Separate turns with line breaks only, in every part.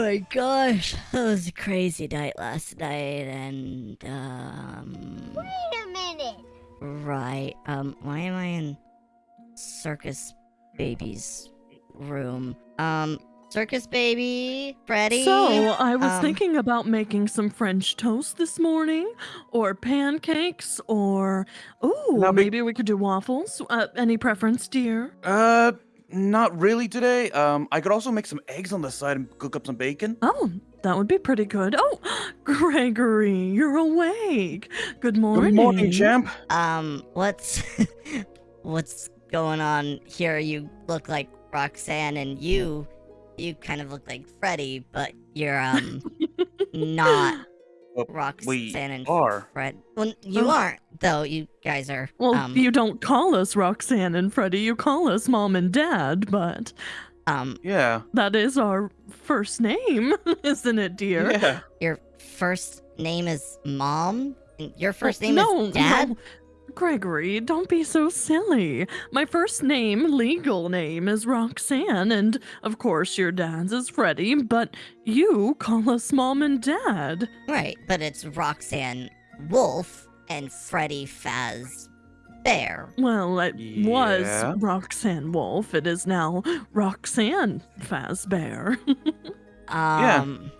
my gosh, that was a crazy night last night, and um,
Wait a minute.
right, um, why am I in Circus Baby's room? Um, Circus Baby, Freddy.
So, I was
um,
thinking about making some French toast this morning, or pancakes, or oh,
Now
maybe we could do waffles. Uh, any preference, dear?
Uh, not really today. Um, I could also make some eggs on the side and cook up some bacon.
Oh, that would be pretty good. Oh, Gregory, you're awake. Good morning.
Good morning, champ.
Um, what's what's going on here? You look like Roxanne, and you you kind of look like Freddy, but you're um not
Well,
Roxanne and
are.
Fred. Well, you
Oh.
aren't though. You guys are.
Well,
um,
you don't call us Roxanne and Freddy, you call us Mom and Dad, but
um
Yeah.
that is our first name, isn't it, dear?
Yeah.
your first name is Mom, and your first name
no,
is Dad.
no. Gregory, don't be so silly. My first name, legal name, is Roxanne, and of course your dad's is Freddy, but you call us Mom and Dad.
Right, but it's Roxanne Wolf and Freddy Faz Bear.
Well, it
Yeah.
was Roxanne Wolf. It is now Roxanne Fazbear.
Um,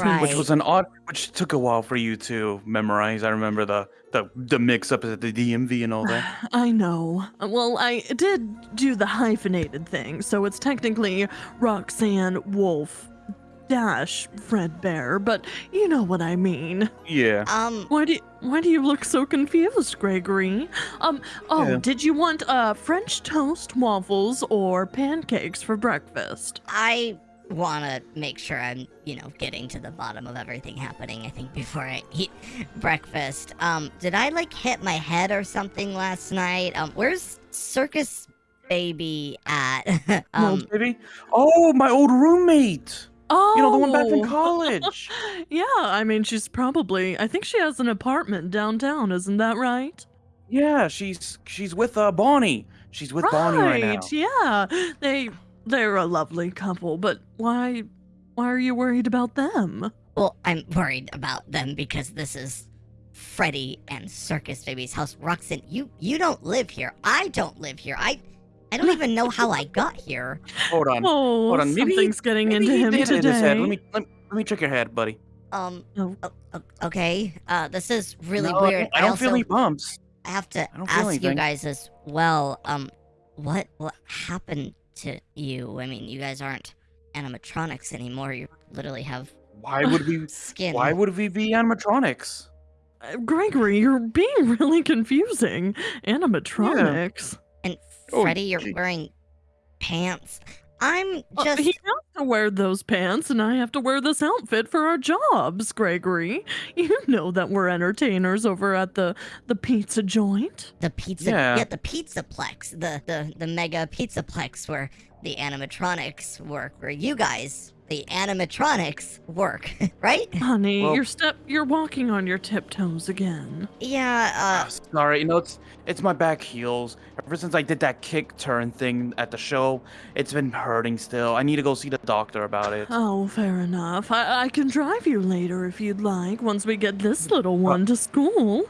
right.
Which was an odd, which took a while for you to memorize. I remember the the the mix up at the DMV and all that.
I know. Well, I did do the hyphenated thing, so it's technically Roxanne Wolf dash Fred Bear, but you know what I mean.
Yeah.
um,
Why do you, why do you look so confused, Gregory? Um oh,
Yeah.
did you want uh French toast, waffles, or pancakes for breakfast?
I want to make sure I'm, you know, getting to the bottom of everything happening. I think before I eat breakfast. Um, did I like hit my head or something last night? Um, where's Circus Baby at? Um,
baby. Oh, my old roommate.
Oh,
You know the one back from college.
yeah, I mean she's probably I think she has an apartment downtown, isn't that right?
yeah, she's she's with uh Bonnie. She's with Bonnie right now.
yeah. They they're a lovely couple, but why why are you worried about them?
well, I'm worried about them because this is Freddy and Circus Baby's house. Roxanne, you you don't live here. I don't live here. I I don't even know how I got here.
Hold on.
Oh,
Hold on, maybe he-
something's getting
Maybe
into him today.
hit his head. Let me let, let me check your head, buddy.
Um.
Oh.
o- o- okay. Uh, this is really
No, I
weird.
don't- I don't
also,
feel any bumps.
I have to
I
ask you guys as well. Um, what what happened to you? I mean, you guys aren't animatronics anymore. You literally have
Why would we?
skin.
Why would we be animatronics?
Uh, Gregory, you're being really confusing. Animatronics.
and
Oh,
Freddy, you're wearing pants. I'm
Uh,
just.
he has to wear those pants, and I have to wear this outfit for our jobs, Gregory. You know that we're entertainers over at the the pizza joint.
The pizza, yeah.
Yeah.
the pizzaplex, the the the mega pizzaplex where the animatronics work, where you guys, the animatronics work, right?
Honey,
Well-
your step you're walking on your tiptoes again.
Yeah.
Ah,
Uh,
Sorry, you know it's it's my back heels. Ever since I did that kick turn thing at the show, it's been hurting still. I need to go see the doctor about it.
Oh, fair enough. I, I can drive you later if you'd like, once we get this little one to school.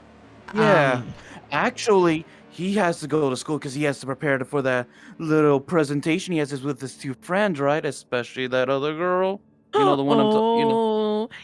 Yeah.
um,
Actually, he has to go to school because he has to prepare for that little presentation he has with his two friends, right? Especially that other girl. You know the one I'm.
oh,
T- you know.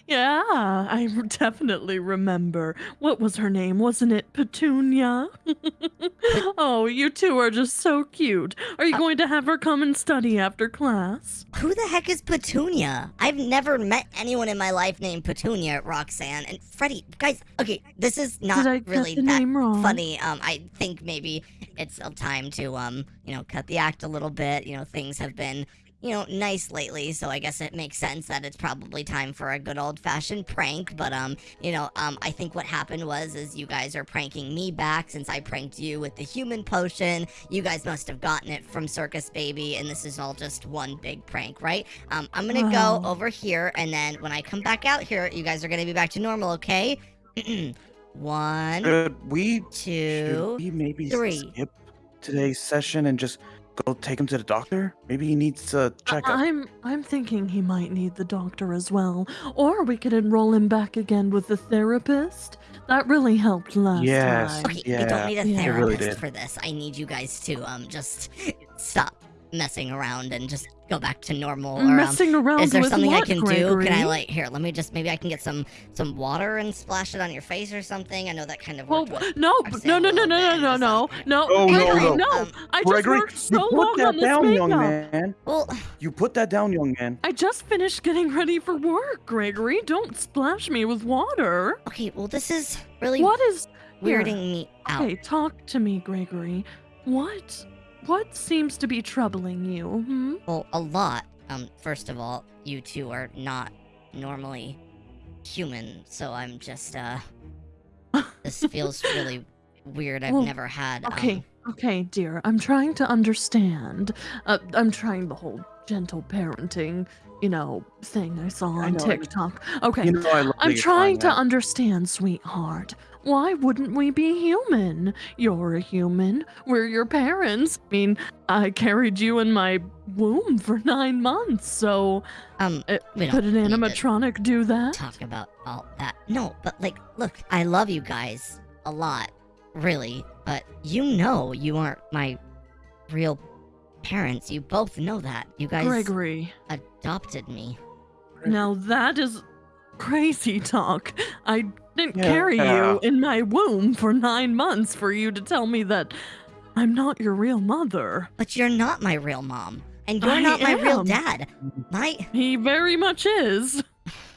Yeah, I definitely remember. What was her name? Wasn't it Petunia? oh, you two are just so cute. Are you
Uh,
going to have her come and study after class?
Who the heck is Petunia? I've never met anyone in my life named Petunia, Roxanne, and Freddy. Guys, okay, this is not
Did I get
really
the
that
name wrong?
funny. Um, I think maybe it's time to um, you know, cut the act a little bit. You know, things have been, you know, nice lately, so I guess it makes sense that it's probably time for a good old fashioned prank. But um, you know, um, I think what happened was is you guys are pranking me back since I pranked you with the human potion. You guys must have gotten it from Circus Baby, and this is all just one big prank, right? Um, I'm gonna
Wow.
go over here, and then when I come back out here, you guys are gonna be back to normal, okay? One,
Should we?
two.
Should we maybe
three.
skip today's session and just go take him to the doctor? Maybe he needs a checkup.
I'm I'm thinking he might need the doctor as well. Or we could enroll him back again with the therapist. That really helped last
Yes.
time.
Okay, we
Yeah,
don't need a
yeah.
It really
therapist
did.
for this. I need you guys to um just stop messing around and just go back to normal. Or, um,
Messing around
is there
with
something
what,
I can
Gregory?
do? Can I like here? Let me just maybe I can get some some water and splash it on your face or something. I know that kind of worked. with
no!
Roxanne
No!
a
No! No! No! No! No! No!
um,
No!
Oh, no,
Gregory,
no.
no!
Um,
I just
Gregory,
worked so
you put
long
that
on this
down, young
makeup.
man.
Well,
You put that down, young man.
I just finished getting ready for work, Gregory. Don't splash me with water.
okay. Well, this is really
What is here,
weirding me out.
Okay, talk to me, Gregory. What what seems to be troubling you? Hmm?
Well, a lot. Um, first of all, you two are not normally human, so I'm just uh, this feels really weird. I've
Well,
never had.
Okay,
Um,
okay, dear. I'm trying to understand. Uh, I'm trying the whole gentle parenting, you know, thing I saw on
I know.
TikTok. Okay,
You know I love
I'm trying to understand, sweetheart. Why wouldn't we be human? You're a human. We're your parents. I mean, I carried you in my womb for nine months, so
um,
uh, could an animatronic do that?
talk about all that. No, but like, look, I love you guys a lot, really. But you know, you aren't my real parents. You both know that. You guys
Gregory,
adopted me.
now that is crazy talk. I didn't
Yeah.
carry you in my womb for nine months for you to tell me that I'm not your real mother.
But you're not my real mom, and you're
I
not my real dad. My
He very much is.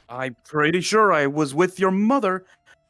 I'm pretty sure I was with your mother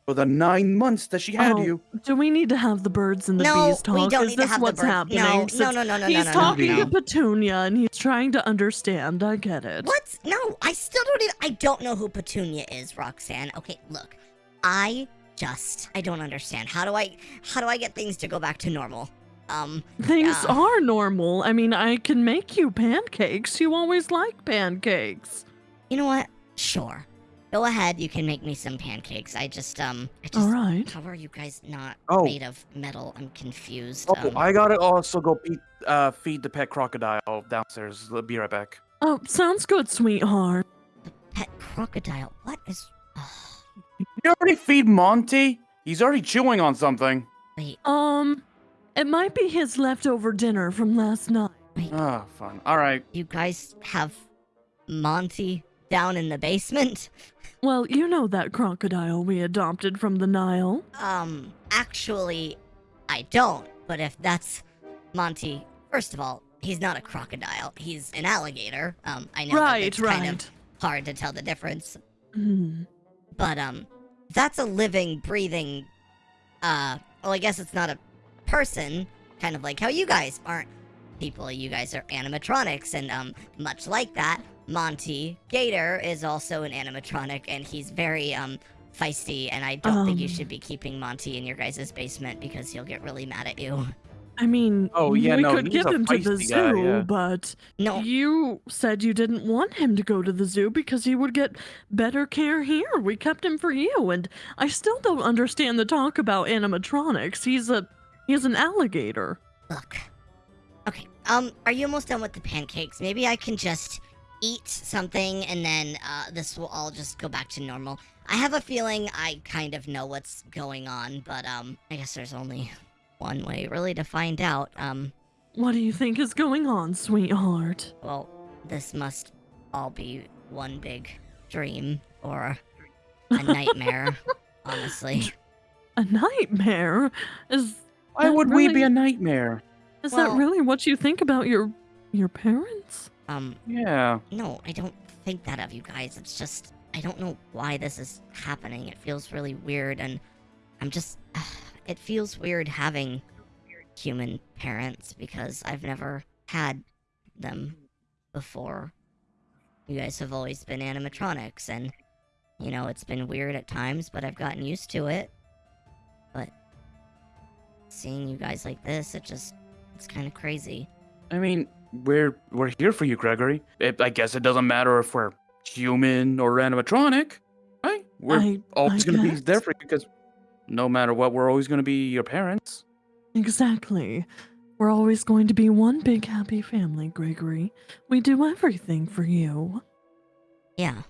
for the nine months that she had
Oh,
you.
Do we need to have the birds and the
no,
bees talk?
we don't
is
need
this
to have
what's
the bird.
happening?
No, no,
Since
no, no, no,
He's
no, no,
talking
no.
to Petunia and he's trying to understand. I get it.
What? No, I still don't. Need, I don't know who Petunia is, Roxanne. Okay, look, I just I don't understand. How do I how do I get things to go back to normal? Um,
Things
Yeah.
are normal. I mean, I can make you pancakes. You always like pancakes.
you know what? Sure, go ahead. You can make me some pancakes. I just um, I just.
All right.
How are you guys not
Oh.
made of metal? I'm confused.
Oh,
um,
I gotta also go feed, uh, feed the pet crocodile downstairs. I'll be right back.
Oh, sounds good, sweetheart.
The pet crocodile. What is?
You already feed Monty? He's already chewing on something.
wait,
Um, it might be his leftover dinner from last night.
wait.
Ah, fun. All right.
You guys have Monty down in the basement?
Well, you know that crocodile we adopted from the Nile.
Um, actually, I don't. But if that's Monty, first of all, he's not a crocodile. He's an alligator. Um, I know that
right,
it's
right.
kind of hard to tell the difference,
Hmm.
but um, that's a living, breathing. Uh, well, I guess it's not a person. Kind of like how you guys aren't people. You guys are animatronics, and um, much like that, Monty Gator is also an animatronic, and he's very um feisty. And I don't think you
Um.
should be keeping Monty in your guys' basement because he'll get really mad at you.
I mean,
Oh, yeah,
we
no,
could
he's
give
a
him to the
feisty guy,
zoo,
yeah.
but
No,
you said you didn't want him to go to the zoo because he would get better care here. We kept him for you, and I still don't understand the talk about animatronics. He's a he's an alligator.
Look. Okay. Um, are you almost done with the pancakes? Maybe I can just eat something and then uh, this will all just go back to normal. I have a feeling I kind of know what's going on, but um, I guess there's only one way really to find out. Um,
What do you think is going on, sweetheart?
well, this must all be one big dream or a nightmare, honestly.
A nightmare? Is
Why
That
would we be a nightmare?
is
Well-
that really what you think about your your parents?
Um,
Yeah.
No, I don't think that of you guys. It's just I don't know why this is happening. It feels really weird and I'm just it feels weird having human parents because I've never had them before. You guys have always been animatronics and you know, it's been weird at times, but I've gotten used to it. But seeing you guys like this, it just it's kind of crazy.
I mean, we're we're here for you, Gregory. It, I guess it doesn't matter if we're human or animatronic, right? We're
I
always
I
gonna be there for you because no matter what, we're always gonna be your parents.
Exactly. We're always going to be one big happy family, Gregory. We do everything for you.
Yeah,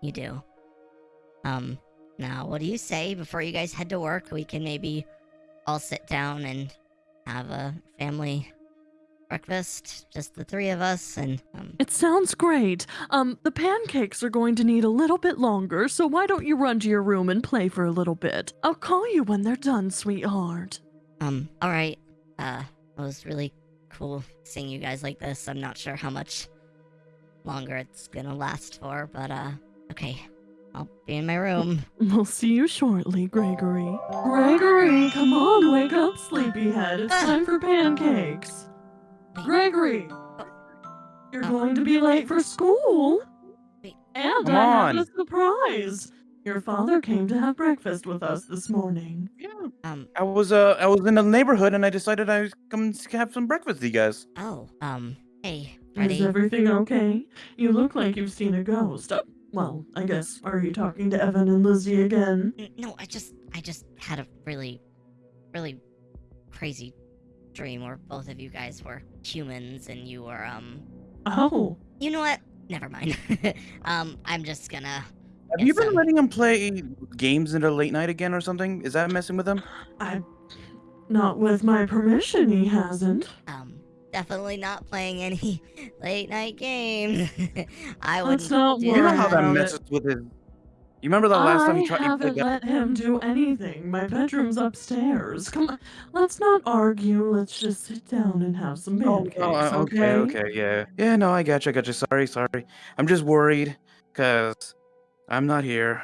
you do. Um, now, what do you say before you guys head to work? We can maybe all sit down and have a family breakfast, just the three of us, and um,
It sounds great. Um, the pancakes are going to need a little bit longer, so why don't you run to your room and play for a little bit? I'll call you when they're done, sweetheart.
um, all right. Uh, it was really cool seeing you guys like this. I'm not sure how much longer it's gonna last for, but uh, okay. I'll be in my room.
We'll see you shortly, Gregory. Gregory, come on, wake up, sleepyhead. It's time for pancakes.
Wait.
Gregory, you're going to be late for school.
Wait.
And
Come
I have a surprise. Your father came to have breakfast with us this morning.
Yeah.
Um,
I was uh I was in the neighborhood and I decided I was come to have some breakfast with you guys.
oh, um, hey,
Is everything okay? You look like you've seen a ghost. Uh, well, I guess. Are you talking to Evan and Lizzie again?
No, I just I just had a really really crazy dream where both of you guys were humans and you were um
Oh,
you know what? Never mind. um I'm just gonna
Have you been
um,
letting him play games into late night again or something? Is that messing with him?
I. Not with my permission, he hasn't.
um definitely not playing any late night games. I wouldn't
not
do
You know how that
about
messes with his. You remember the last time
I
he tried? he
haven't let him do anything. My bedroom's upstairs. Come on, let's not argue. Let's just sit down and have some
Oh,
pancakes,
oh, uh,
okay?
okay, okay, yeah, yeah. No, I got you, I got you. Sorry, sorry. I'm just worried, cause I'm not here.